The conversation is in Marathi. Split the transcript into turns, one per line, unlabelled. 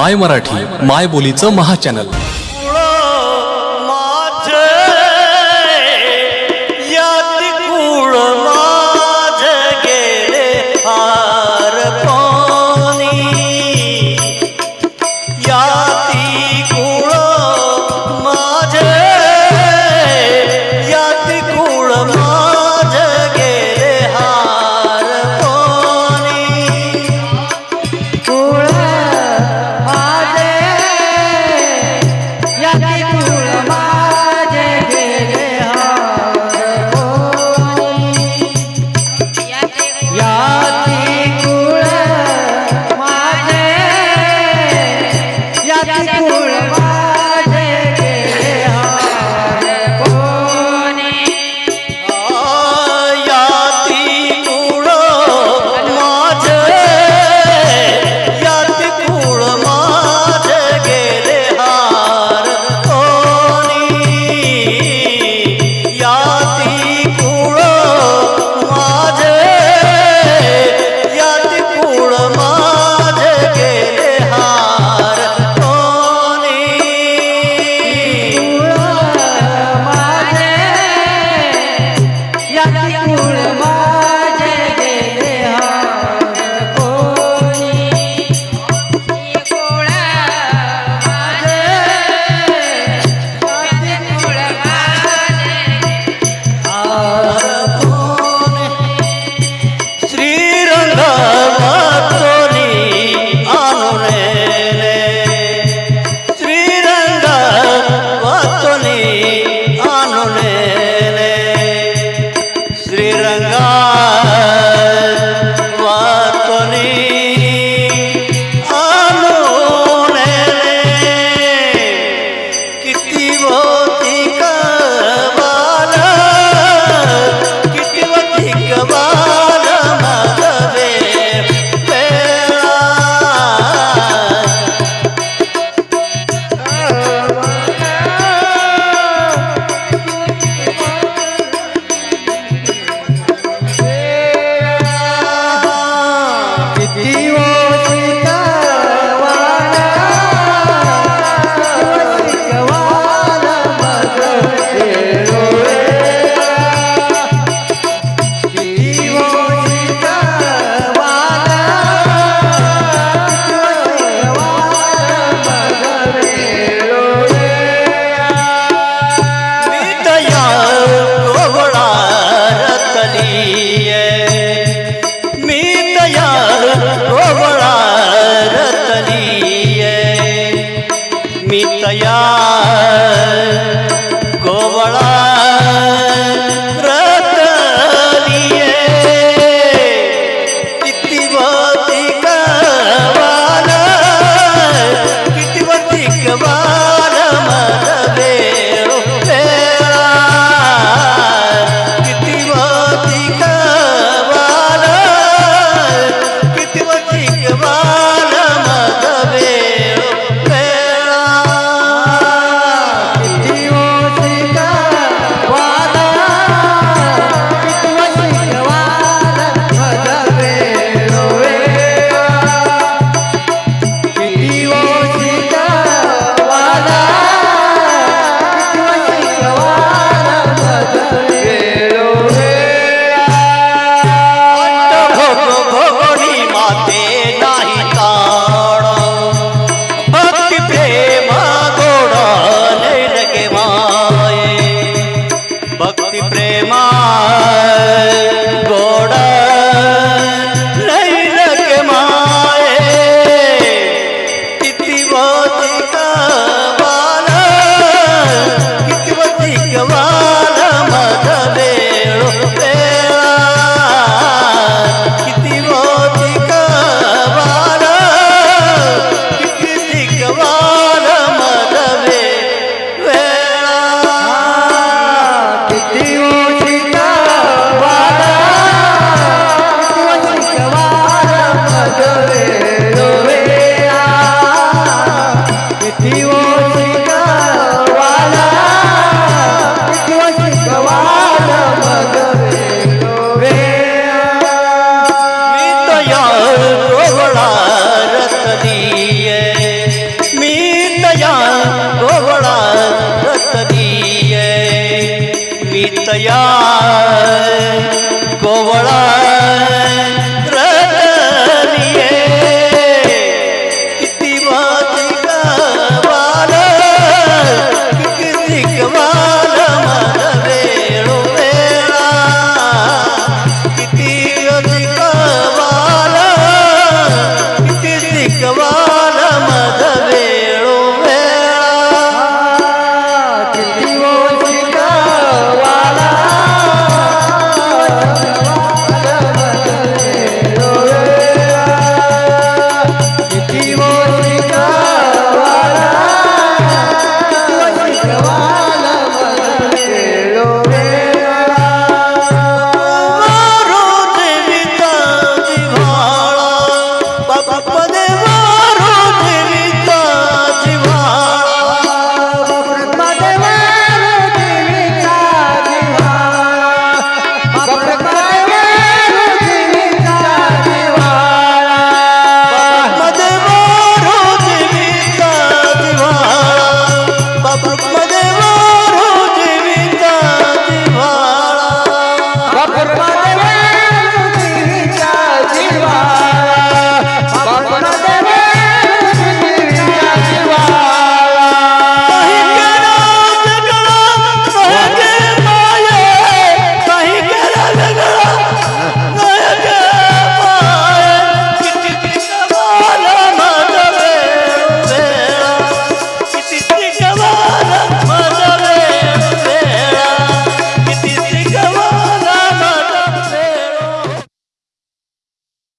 माय मराठी माय बोलीचं महाचॅनल
गोवळा
मी तया गोवळा रतनीय मी तया